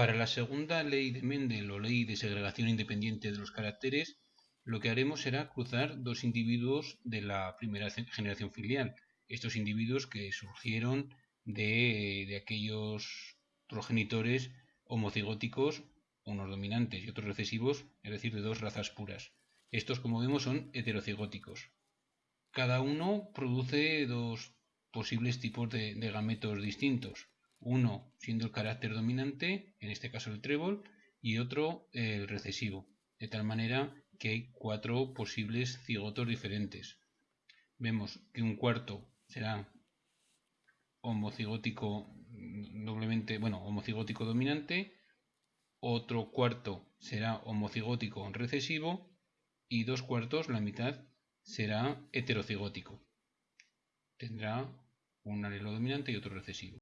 Para la segunda ley de Mendel o ley de segregación independiente de los caracteres, lo que haremos será cruzar dos individuos de la primera generación filial. Estos individuos que surgieron de, aquellos progenitores homocigóticos, unos dominantes y otros recesivos, es decir, de dos razas puras. Estos, como vemos, son heterocigóticos. Cada uno produce dos posibles tipos de, gametos distintos. Uno siendo el carácter dominante, en este caso el trébol, y otro el recesivo. De tal manera que hay cuatro posibles cigotos diferentes. Vemos que un cuarto será homocigótico doblemente, bueno, homocigótico dominante, otro cuarto será homocigótico recesivo y dos cuartos, la mitad, será heterocigótico. Tendrá un alelo dominante y otro recesivo.